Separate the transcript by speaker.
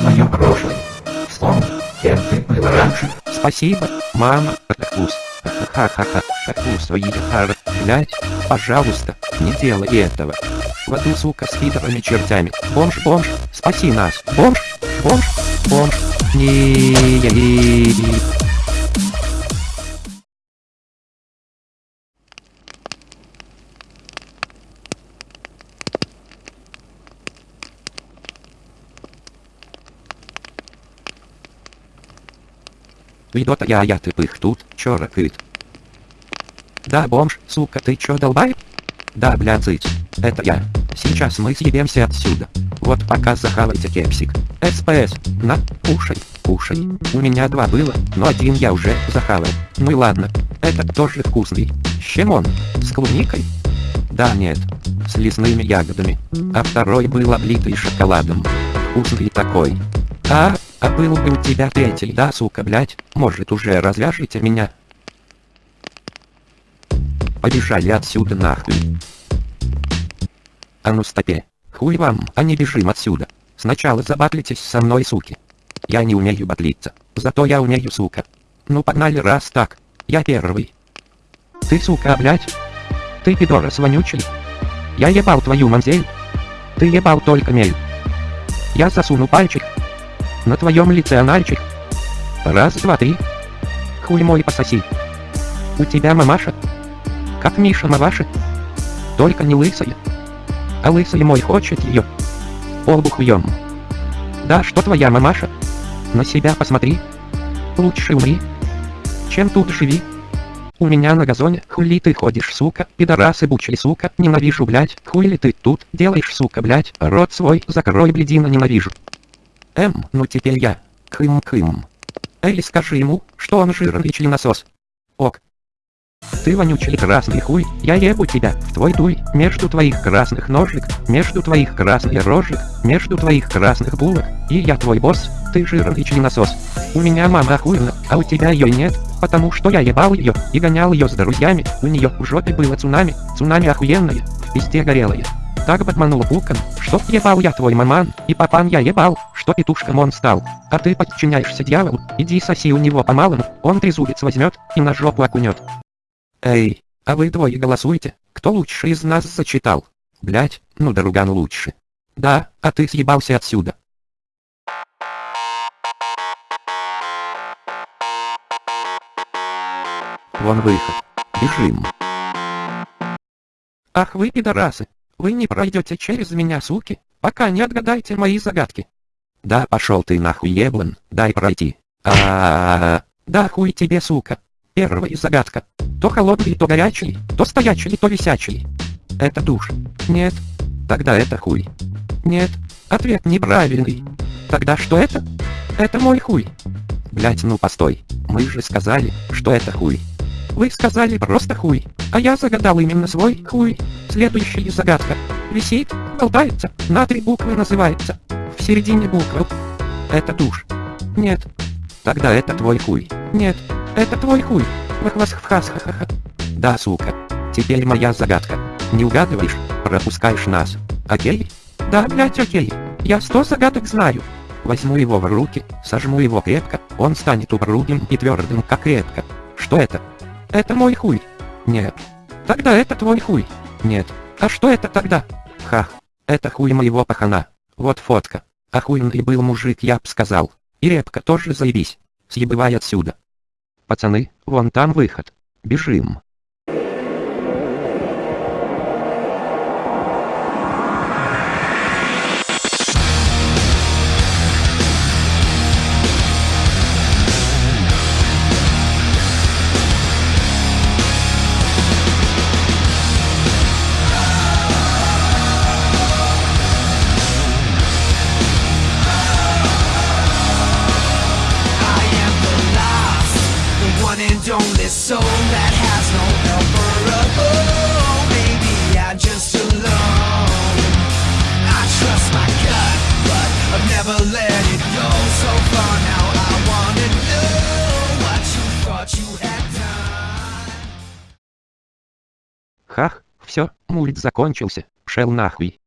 Speaker 1: свое прошлое. Вспомни, кем ты был раньше.
Speaker 2: Спасибо, мама, вкус. Ха-ха-ха, вкус, хар, блять, пожалуйста, не делай этого. В аду, сука, с пидорами чертями. Бомж, бомж, спаси нас. Бомж, бомж, бомж. Не. Видота я, я тупых тут, чё ракыт. Да, бомж, сука, ты чё долбай? Да, бля, цыть. Это я. Сейчас мы съебемся отсюда. Вот пока захавайте кепсик. СПС, на, кушай, кушай. У меня два было, но один я уже захавал. Ну и ладно. Этот тоже вкусный. С чем он? С клубникой? Да нет. С лесными ягодами. А второй был облитый шоколадом. Вкусный такой. А, а был бы у тебя третий, да, сука, блять, может уже развяжите меня? Побежали отсюда нахуй. А ну стопе. Хуй вам, а не бежим отсюда. Сначала забатлитесь со мной, суки. Я не умею батлиться, зато я умею, сука. Ну погнали раз так. Я первый. Ты, сука, блять. Ты пидорас вонючий. Я ебал твою мамзель. Ты ебал только мель. Я засуну пальчик на твоем лице анальчик. Раз, два, три. Хуй мой пососи. У тебя мамаша? Как Миша Маваши? Только не лысая. А лысый мой хочет ее. Полбу хуем. Да что твоя мамаша? На себя посмотри. Лучше умри. Чем тут живи. У меня на газоне, хули ты ходишь, сука, пидорасы бучий, сука, ненавижу, блять, хули ты тут делаешь, сука, блять, рот свой закрой, блядина, ненавижу. Эм, ну теперь я. Кым-кым. Эй, скажи ему, что он жирный членосос. Ок. Ты вонючий красный хуй, я ебу тебя, в твой дуй, между твоих красных ножек, между твоих красных рожек, между твоих красных булок, и я твой босс, ты жирный членосос. У меня мама охуена, а у тебя ее нет, потому что я ебал ее, и гонял ее с друзьями, у нее в жопе было цунами, цунами охуенное, в пизде горелое. Так обманул пукан, что ебал я твой маман, и папан я ебал, что петушком он стал. А ты подчиняешься дьяволу, иди соси у него по-малому, он трезубец возьмет и на жопу окунет. Эй, а вы двое голосуете, кто лучше из нас зачитал? Блять, ну Даруган лучше. Да, а ты съебался отсюда. Вон выход. Бежим. Ах вы пидорасы, вы не пройдете через меня, суки, пока не отгадаете мои загадки. Да пошел ты нахуй еблан, дай пройти. А, -а, а, а Да хуй тебе, сука. Первая загадка. То холодный, то горячий, то стоячий, то висячий. Это душ. Нет. Тогда это хуй. Нет. Ответ неправильный. Тогда что это? Это мой хуй. Блять, ну постой. Мы же сказали, что это хуй. Вы сказали просто хуй, а я загадал именно свой хуй. Следующая загадка. Висит, болтается, на три буквы называется. В середине буквы. Это душ. Нет. Тогда это твой хуй. Нет. Это твой хуй. Вахвасхвхасхахаха. Да, сука. Теперь моя загадка. Не угадываешь, пропускаешь нас. Окей? Да, блять, окей. Я сто загадок знаю. Возьму его в руки, сожму его крепко, он станет упругим и твердым, как крепко. Что это? Это мой хуй. Нет. Тогда это твой хуй. Нет. А что это тогда? Хах. Это хуй моего пахана. Вот фотка. Охуенный был мужик, я б сказал. И репка тоже заебись. Съебывай отсюда. Пацаны, вон там выход. Бежим. Хах, все, мульт закончился, шел нахуй.